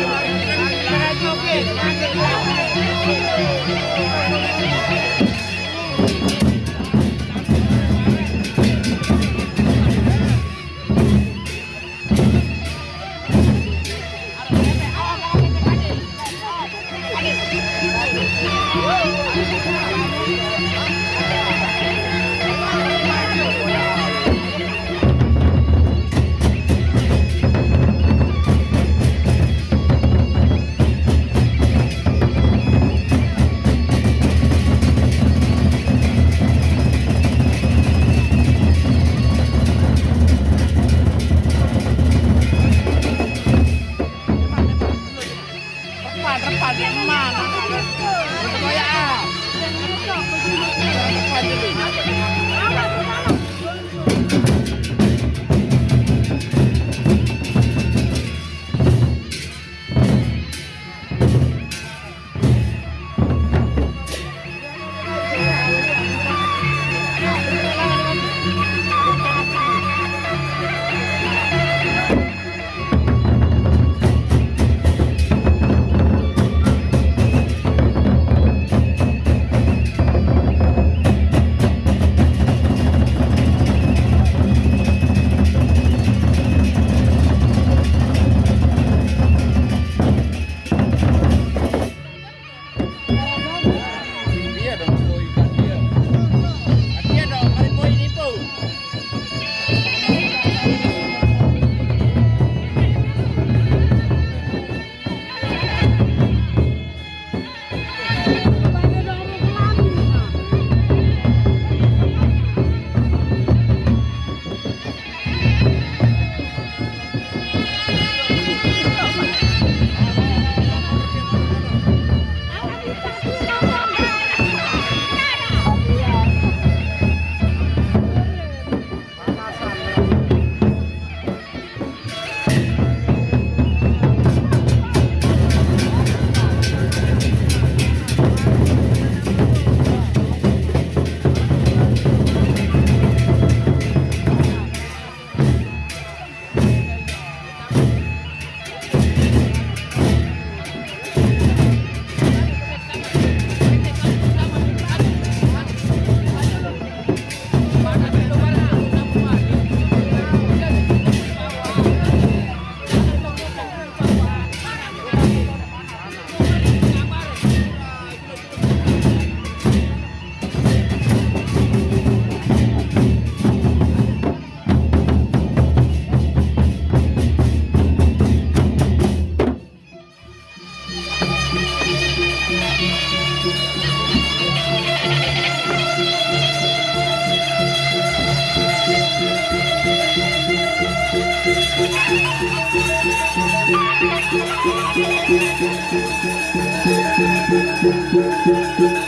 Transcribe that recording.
Yeah. Música